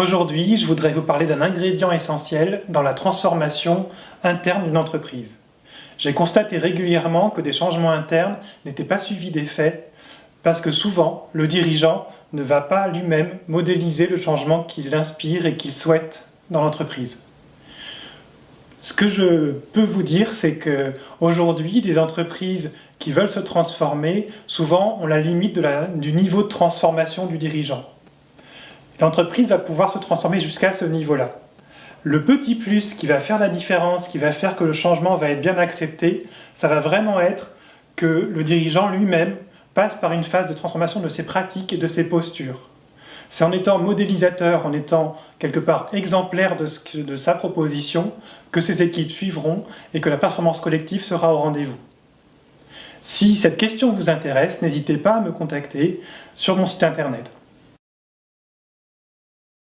Aujourd'hui, je voudrais vous parler d'un ingrédient essentiel dans la transformation interne d'une entreprise. J'ai constaté régulièrement que des changements internes n'étaient pas suivis d'effets parce que souvent, le dirigeant ne va pas lui-même modéliser le changement qu'il inspire et qu'il souhaite dans l'entreprise. Ce que je peux vous dire, c'est qu'aujourd'hui, des entreprises qui veulent se transformer, souvent ont la limite du niveau de transformation du dirigeant. L'entreprise va pouvoir se transformer jusqu'à ce niveau-là. Le petit plus qui va faire la différence, qui va faire que le changement va être bien accepté, ça va vraiment être que le dirigeant lui-même passe par une phase de transformation de ses pratiques et de ses postures. C'est en étant modélisateur, en étant quelque part exemplaire de, sa proposition, que ses équipes suivront et que la performance collective sera au rendez-vous. Si cette question vous intéresse, n'hésitez pas à me contacter sur mon site internet.